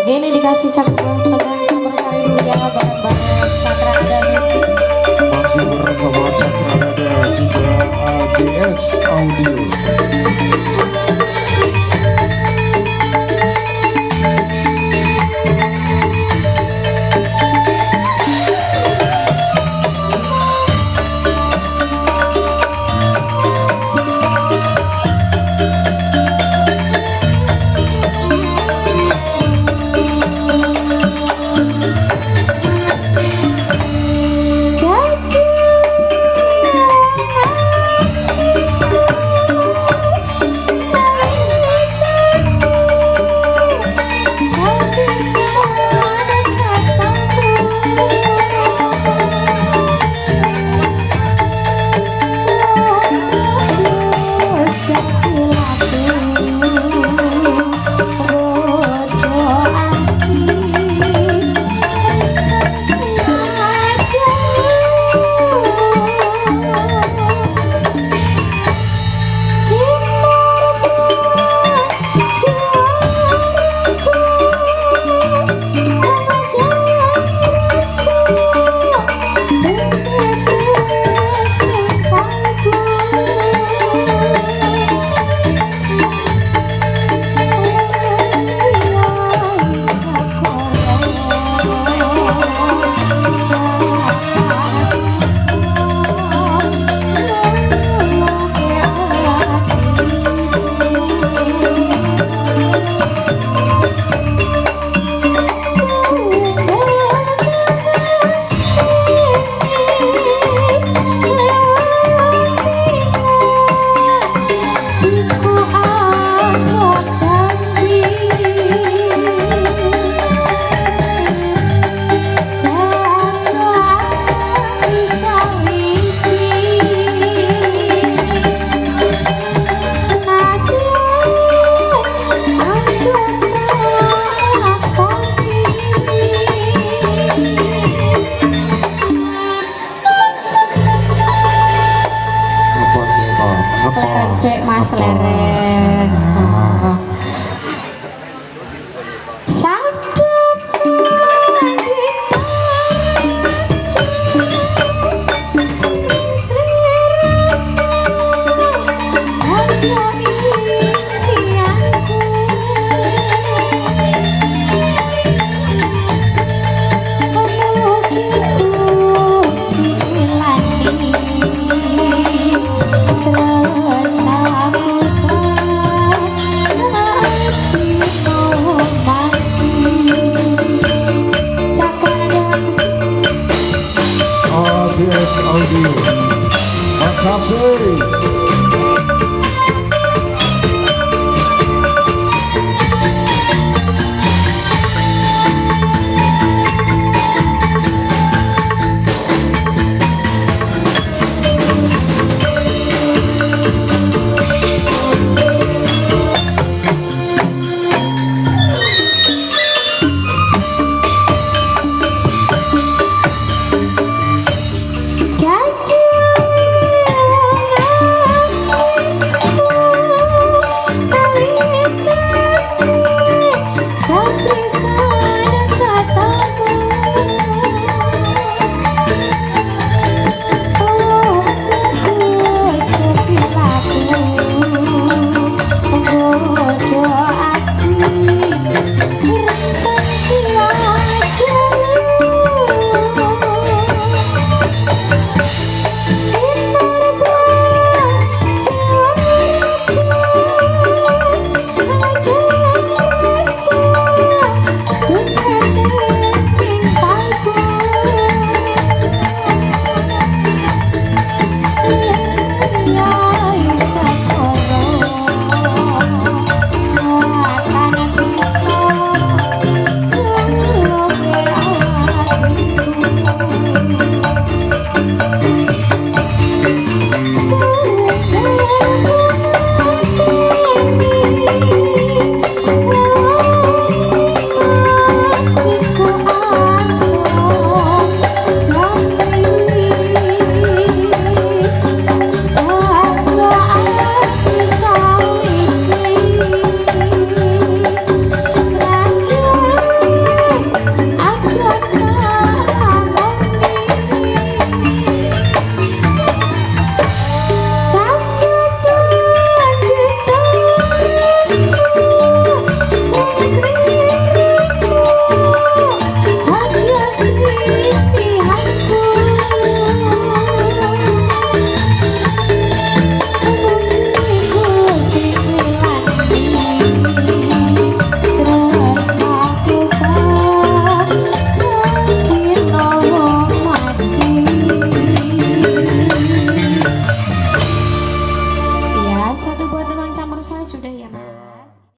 Oke dikasih satu Audio Brasil!